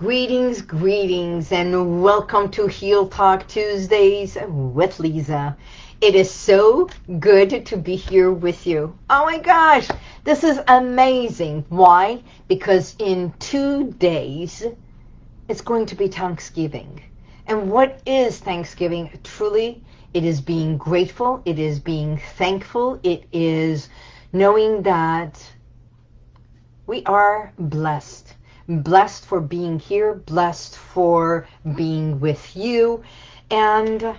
Greetings, greetings, and welcome to Heal Talk Tuesdays with Lisa. It is so good to be here with you. Oh my gosh, this is amazing. Why? Because in two days, it's going to be Thanksgiving. And what is Thanksgiving? Truly, it is being grateful. It is being thankful. It is knowing that we are blessed blessed for being here, blessed for being with you, and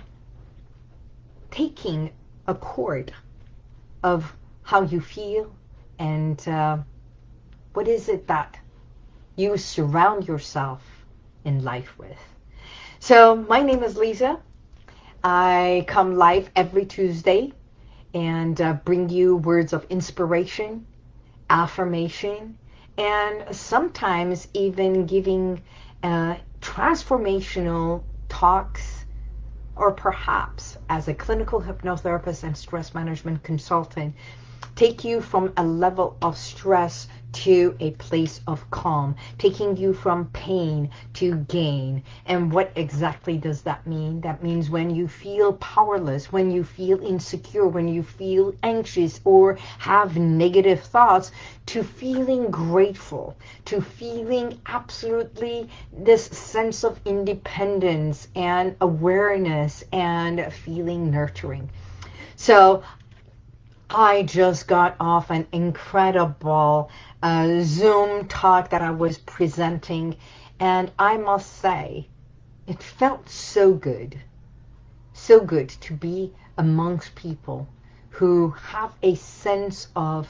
taking a chord of how you feel and uh, what is it that you surround yourself in life with. So my name is Lisa. I come live every Tuesday and uh, bring you words of inspiration, affirmation, and sometimes even giving uh, transformational talks or perhaps as a clinical hypnotherapist and stress management consultant take you from a level of stress to a place of calm, taking you from pain to gain. And what exactly does that mean? That means when you feel powerless, when you feel insecure, when you feel anxious or have negative thoughts, to feeling grateful, to feeling absolutely this sense of independence and awareness and feeling nurturing. So I just got off an incredible uh, Zoom talk that I was presenting, and I must say, it felt so good, so good to be amongst people who have a sense of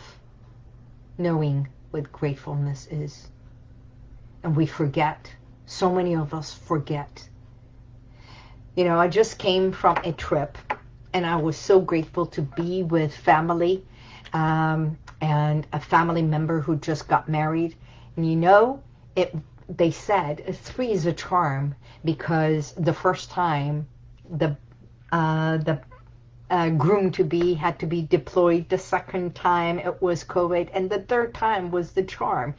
knowing what gratefulness is. And we forget. So many of us forget. You know, I just came from a trip and I was so grateful to be with family um, and a family member who just got married. And you know, it they said three is a charm because the first time the uh, the uh, groom to be had to be deployed. The second time it was COVID, and the third time was the charm.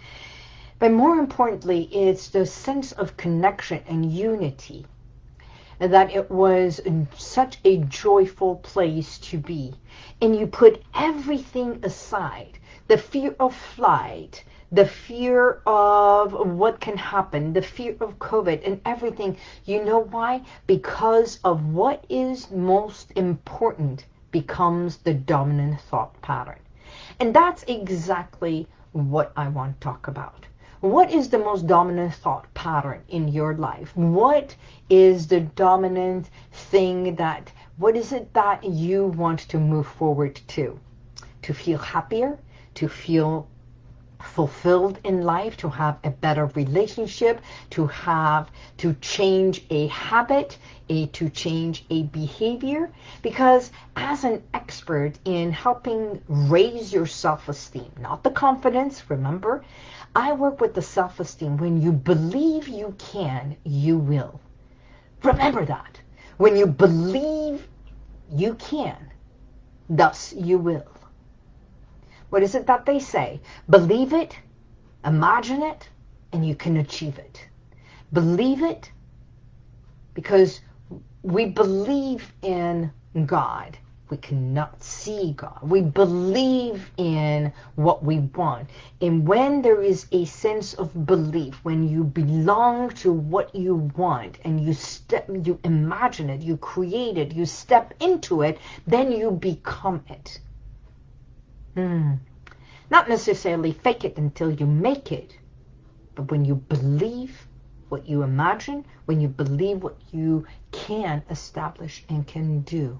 But more importantly, it's the sense of connection and unity that it was such a joyful place to be. And you put everything aside, the fear of flight, the fear of what can happen, the fear of COVID and everything. You know why? Because of what is most important becomes the dominant thought pattern. And that's exactly what I want to talk about. What is the most dominant thought pattern in your life? What is the dominant thing that, what is it that you want to move forward to? To feel happier, to feel fulfilled in life, to have a better relationship, to have, to change a habit, a, to change a behavior. Because as an expert in helping raise your self-esteem, not the confidence, remember, I work with the self-esteem. When you believe you can, you will. Remember that. When you believe you can, thus you will. What is it that they say? Believe it, imagine it, and you can achieve it. Believe it because we believe in God. We cannot see God. We believe in what we want. And when there is a sense of belief, when you belong to what you want and you step, you imagine it, you create it, you step into it, then you become it. Hmm. Not necessarily fake it until you make it, but when you believe what you imagine, when you believe what you can establish and can do,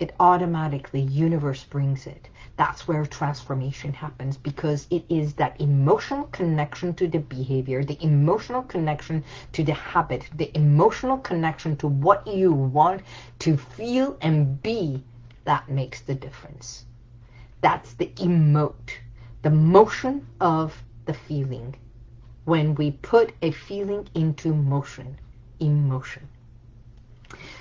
it automatically, universe brings it. That's where transformation happens because it is that emotional connection to the behavior, the emotional connection to the habit, the emotional connection to what you want to feel and be that makes the difference. That's the emote, the motion of the feeling. When we put a feeling into motion, emotion.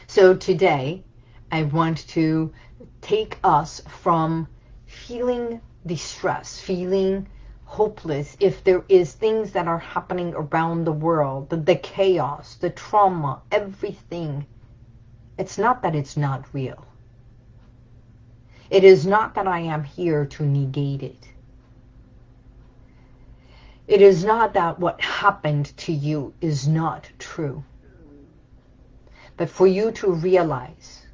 So today, I want to take us from feeling distress, feeling hopeless, if there is things that are happening around the world, the, the chaos, the trauma, everything, it's not that it's not real. It is not that I am here to negate it. It is not that what happened to you is not true. But for you to realize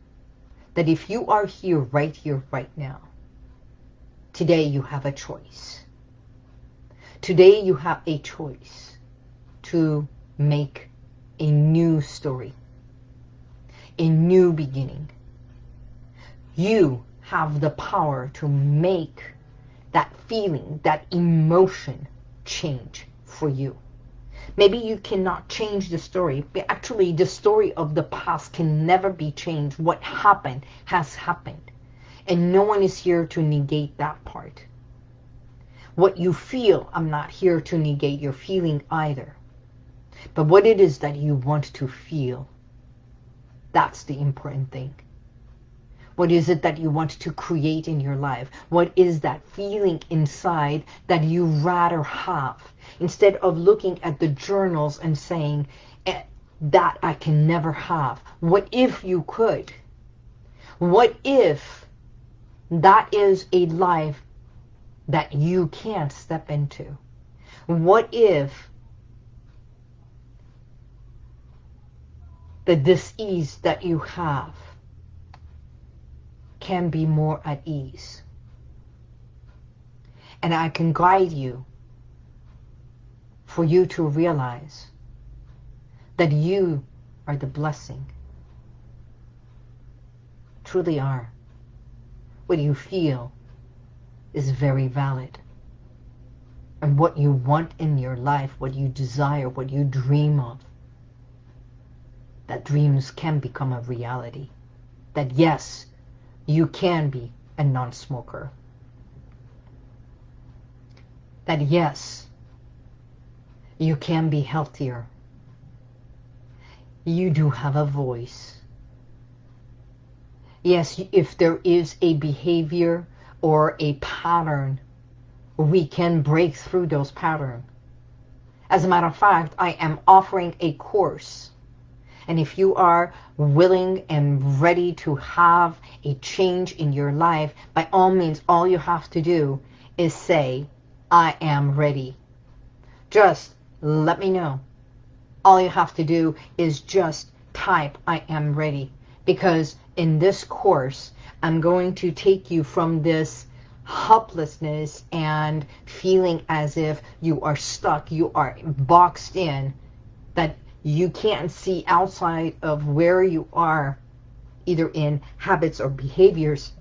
that if you are here, right here, right now, today you have a choice. Today you have a choice to make a new story, a new beginning. You have the power to make that feeling, that emotion change for you. Maybe you cannot change the story, but actually the story of the past can never be changed. What happened has happened. And no one is here to negate that part. What you feel, I'm not here to negate your feeling either. But what it is that you want to feel, that's the important thing. What is it that you want to create in your life? What is that feeling inside that you rather have? Instead of looking at the journals and saying, eh, that I can never have. What if you could? What if that is a life that you can't step into? What if the dis-ease that you have can be more at ease. And I can guide you for you to realize that you are the blessing. Truly are. What you feel is very valid. And what you want in your life, what you desire, what you dream of, that dreams can become a reality. That yes, you can be a non-smoker. That yes, you can be healthier. You do have a voice. Yes, if there is a behavior or a pattern, we can break through those patterns. As a matter of fact, I am offering a course and if you are willing and ready to have a change in your life, by all means, all you have to do is say, I am ready. Just let me know. All you have to do is just type, I am ready. Because in this course, I'm going to take you from this helplessness and feeling as if you are stuck, you are boxed in, that you can't see outside of where you are, either in habits or behaviors,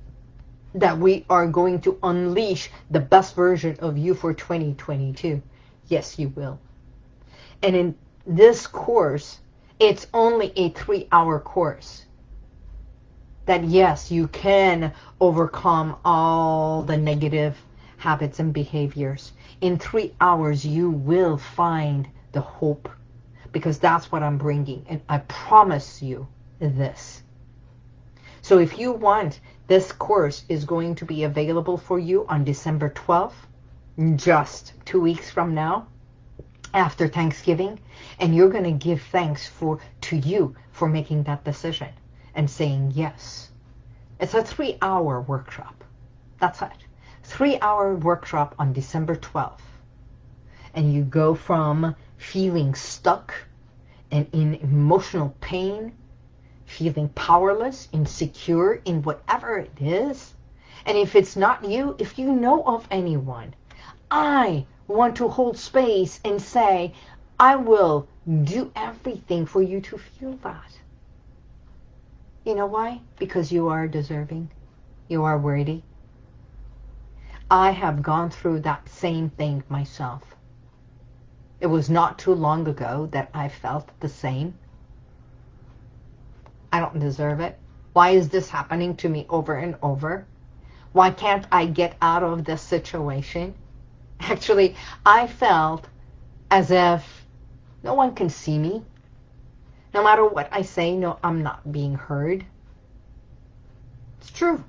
that we are going to unleash the best version of you for 2022. Yes, you will. And in this course, it's only a three-hour course. That yes, you can overcome all the negative habits and behaviors. In three hours, you will find the hope because that's what I'm bringing. And I promise you this. So if you want, this course is going to be available for you on December 12th, just two weeks from now, after Thanksgiving. And you're going to give thanks for to you for making that decision and saying yes. It's a three-hour workshop. That's it. Three-hour workshop on December 12th. And you go from feeling stuck and in emotional pain, feeling powerless, insecure in whatever it is. And if it's not you, if you know of anyone, I want to hold space and say, I will do everything for you to feel that. You know why? Because you are deserving. You are worthy. I have gone through that same thing myself. It was not too long ago that I felt the same. I don't deserve it. Why is this happening to me over and over? Why can't I get out of this situation? Actually, I felt as if no one can see me. No matter what I say, no, I'm not being heard. It's true.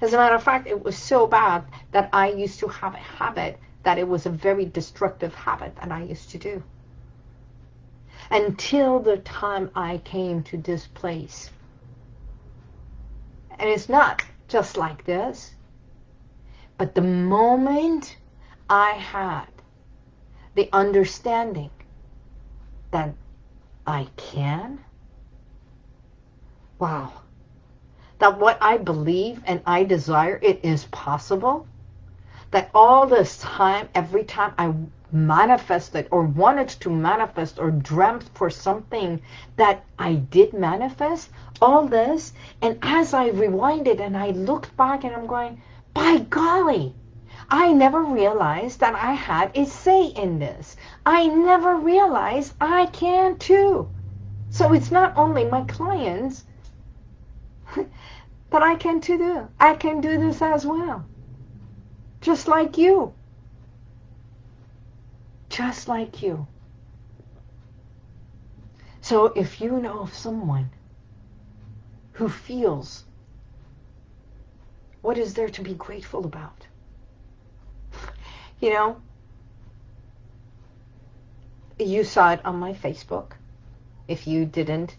As a matter of fact, it was so bad that I used to have a habit that it was a very destructive habit that I used to do. Until the time I came to this place. And it's not just like this. But the moment I had the understanding that I can, wow, that what I believe and I desire, it is possible, that all this time, every time I manifested or wanted to manifest or dreamt for something that I did manifest, all this, and as I rewinded and I looked back and I'm going, by golly, I never realized that I had a say in this. I never realized I can too. So it's not only my clients but I can too do. I can do this as well. Just like you. Just like you. So if you know of someone who feels what is there to be grateful about? You know, you saw it on my Facebook. If you didn't,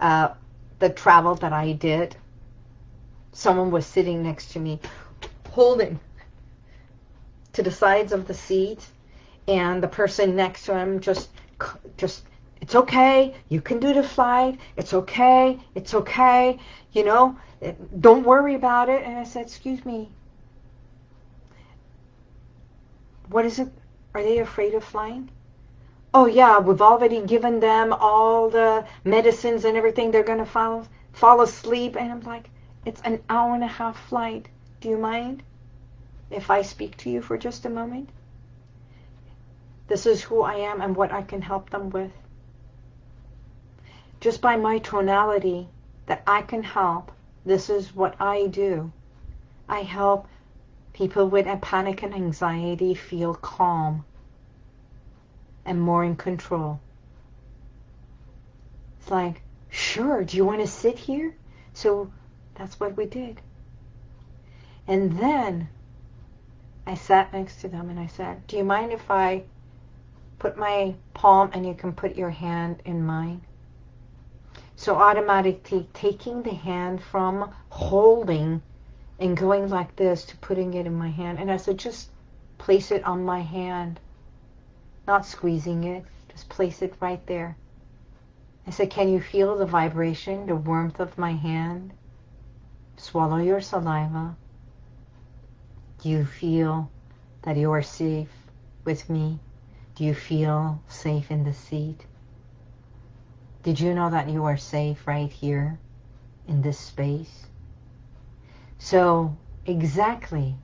uh, the travel that I did, someone was sitting next to me holding to the sides of the seat and the person next to him just just it's okay you can do the flight it's okay it's okay you know don't worry about it. And I said, excuse me, what is it? Are they afraid of flying? Oh yeah, we've already given them all the medicines and everything. They're going to fall, fall asleep. And I'm like, it's an hour and a half flight. Do you mind if I speak to you for just a moment? This is who I am and what I can help them with. Just by my tonality that I can help this is what I do. I help people with a panic and anxiety feel calm and more in control. It's like, sure, do you want to sit here? So that's what we did. And then I sat next to them and I said, do you mind if I put my palm and you can put your hand in mine? So automatically taking the hand from holding and going like this to putting it in my hand. And I said, just place it on my hand. Not squeezing it. Just place it right there. I said, can you feel the vibration, the warmth of my hand? Swallow your saliva. Do you feel that you are safe with me? Do you feel safe in the seat? Did you know that you are safe right here in this space? So exactly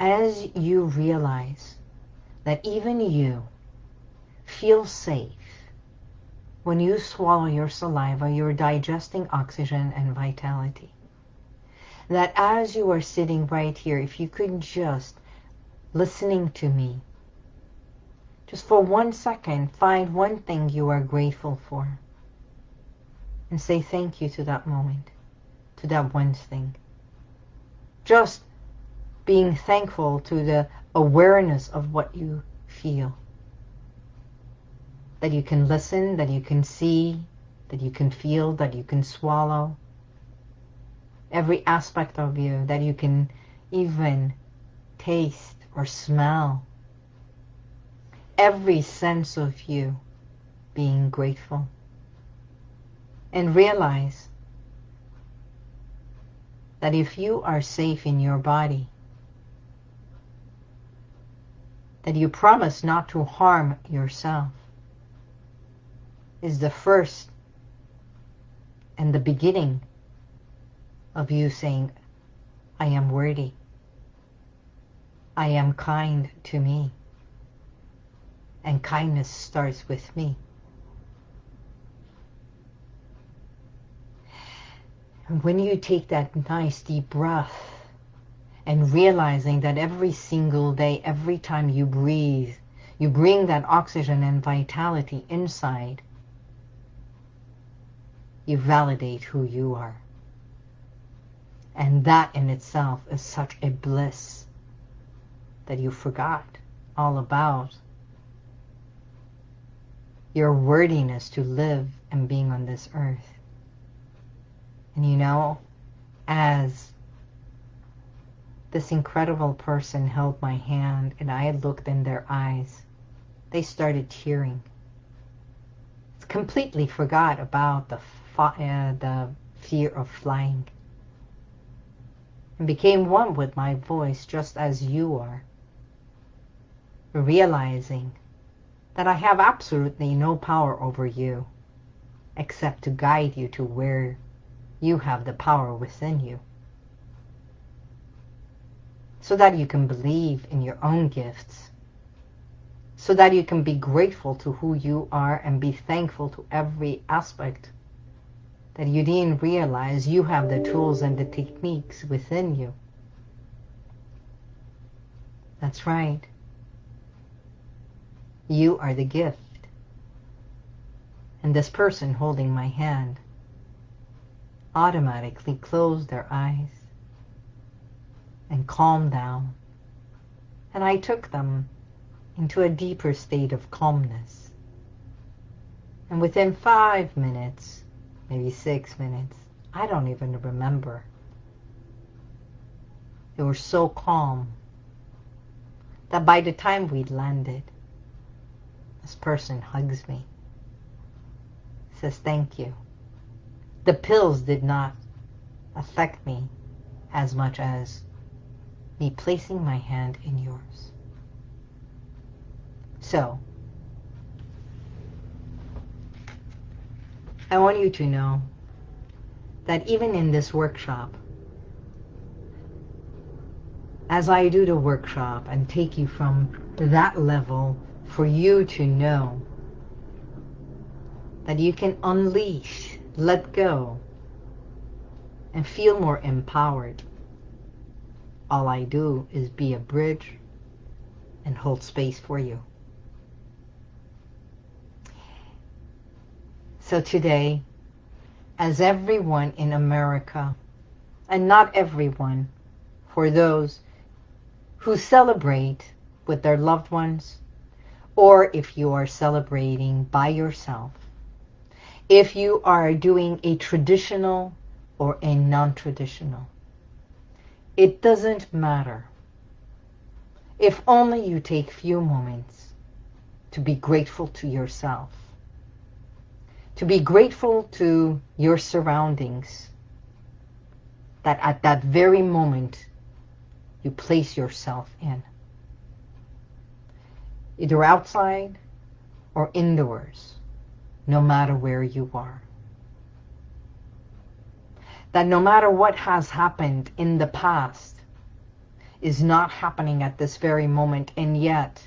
as you realize that even you feel safe when you swallow your saliva, you're digesting oxygen and vitality. That as you are sitting right here, if you could just listening to me, just for one second, find one thing you are grateful for. And say thank you to that moment, to that one thing. Just being thankful to the awareness of what you feel. That you can listen, that you can see, that you can feel, that you can swallow. Every aspect of you, that you can even taste or smell every sense of you being grateful. And realize that if you are safe in your body, that you promise not to harm yourself is the first and the beginning of you saying, I am worthy. I am kind to me. And kindness starts with me. And when you take that nice deep breath and realizing that every single day, every time you breathe, you bring that oxygen and vitality inside, you validate who you are. And that in itself is such a bliss that you forgot all about your worthiness to live and being on this earth. And you know, as this incredible person held my hand and I had looked in their eyes, they started tearing. Completely forgot about the, uh, the fear of flying and became one with my voice just as you are, realizing that I have absolutely no power over you except to guide you to where you have the power within you so that you can believe in your own gifts so that you can be grateful to who you are and be thankful to every aspect that you didn't realize you have the tools and the techniques within you. That's right. You are the gift. And this person holding my hand automatically closed their eyes and calmed down. And I took them into a deeper state of calmness. And within five minutes, maybe six minutes, I don't even remember. They were so calm that by the time we'd landed, this person hugs me, says thank you. The pills did not affect me as much as me placing my hand in yours. So, I want you to know that even in this workshop, as I do the workshop and take you from that level for you to know that you can unleash, let go, and feel more empowered. All I do is be a bridge and hold space for you. So today, as everyone in America, and not everyone, for those who celebrate with their loved ones, or if you are celebrating by yourself, if you are doing a traditional or a non-traditional, it doesn't matter. If only you take few moments to be grateful to yourself to be grateful to your surroundings that at that very moment you place yourself in. Either outside or indoors, no matter where you are. That no matter what has happened in the past is not happening at this very moment and yet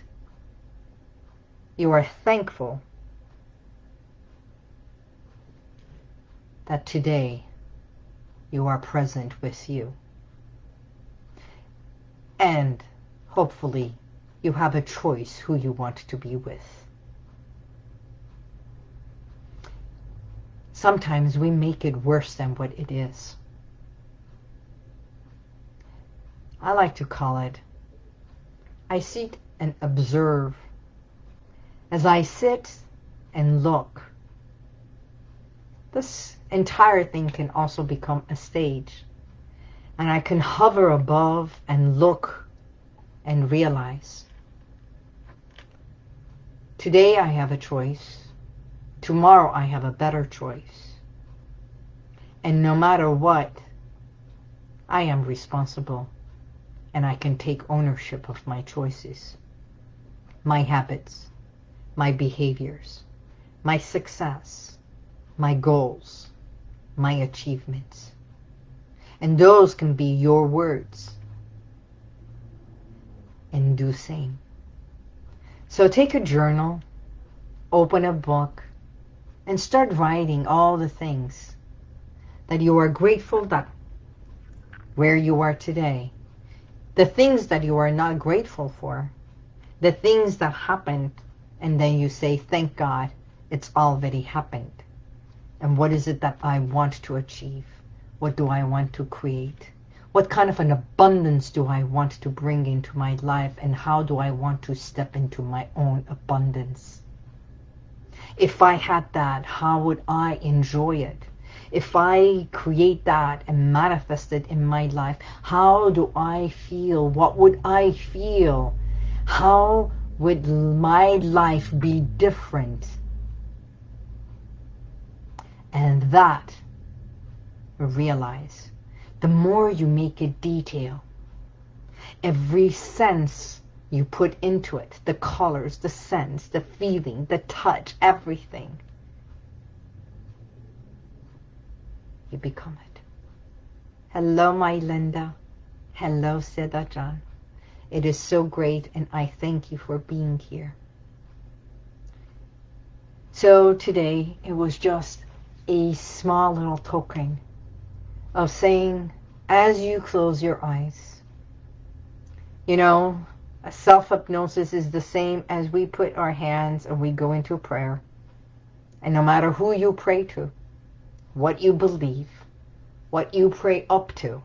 you are thankful that today you are present with you. And hopefully you have a choice who you want to be with. Sometimes we make it worse than what it is. I like to call it, I sit and observe. As I sit and look, this entire thing can also become a stage. And I can hover above and look and realize. Today I have a choice. Tomorrow I have a better choice. And no matter what, I am responsible and I can take ownership of my choices, my habits, my behaviors, my success, my goals, my achievements. And those can be your words. And do same. So take a journal, open a book, and start writing all the things that you are grateful that where you are today, the things that you are not grateful for, the things that happened, and then you say, thank God, it's already happened. And what is it that I want to achieve? What do I want to create? What kind of an abundance do I want to bring into my life and how do I want to step into my own abundance? If I had that, how would I enjoy it? If I create that and manifest it in my life, how do I feel? What would I feel? How would my life be different? And that, realize, the more you make it detail, every sense you put into it, the colors, the sense, the feeling, the touch, everything, you become it. Hello, my Linda. Hello, Seda John. It is so great, and I thank you for being here. So today, it was just a small little token of saying, as you close your eyes, you know, self-hypnosis is the same as we put our hands and we go into prayer. And no matter who you pray to, what you believe, what you pray up to,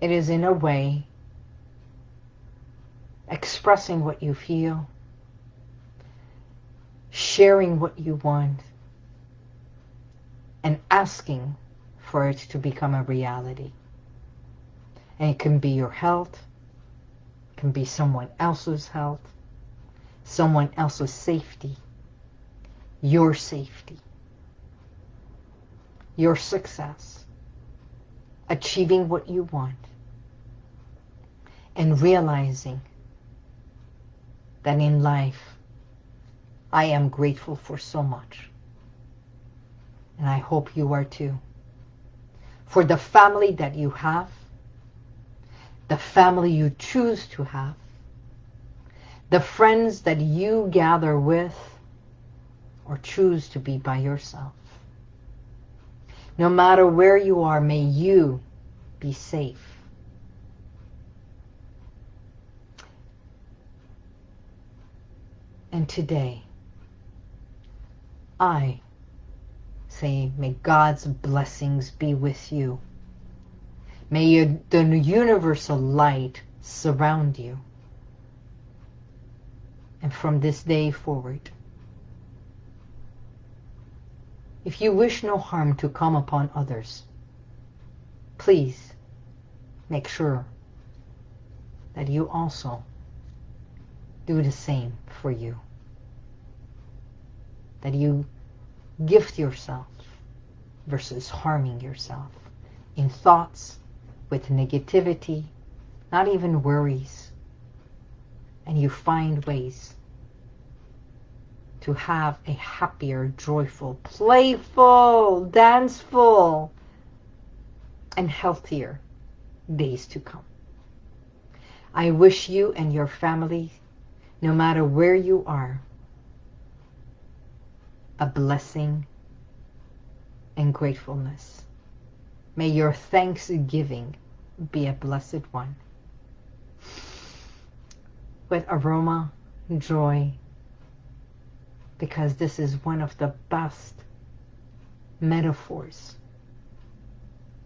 it is in a way expressing what you feel, sharing what you want, and asking for it to become a reality. And it can be your health, it can be someone else's health, someone else's safety, your safety, your success, achieving what you want, and realizing that in life I am grateful for so much. And I hope you are too. For the family that you have, the family you choose to have, the friends that you gather with or choose to be by yourself. No matter where you are, may you be safe. And today, I say, may God's blessings be with you. May you, the universal light surround you. And from this day forward, if you wish no harm to come upon others, please make sure that you also do the same for you that you gift yourself versus harming yourself in thoughts, with negativity, not even worries. And you find ways to have a happier, joyful, playful, danceful, and healthier days to come. I wish you and your family, no matter where you are, a blessing and gratefulness. May your thanksgiving be a blessed one. With aroma, joy, because this is one of the best metaphors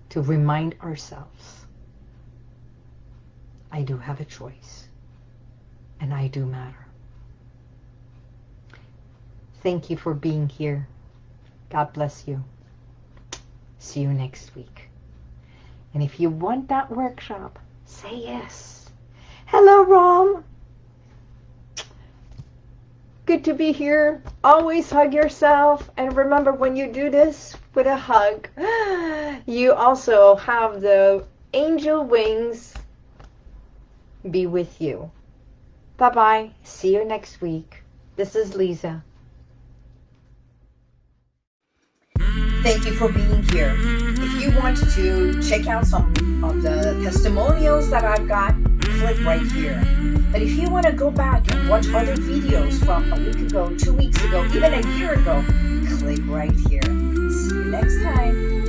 to remind ourselves I do have a choice and I do matter. Thank you for being here. God bless you. See you next week. And if you want that workshop, say yes. Hello, Rom. Good to be here. Always hug yourself. And remember, when you do this with a hug, you also have the angel wings be with you. Bye-bye. See you next week. This is Lisa. Thank you for being here. Mm-hmm. If you want to check out some of the testimonials that I've got, click right here. But if you want to go back and watch other videos from a week ago, two weeks ago, even a year ago, click right here. See you next time.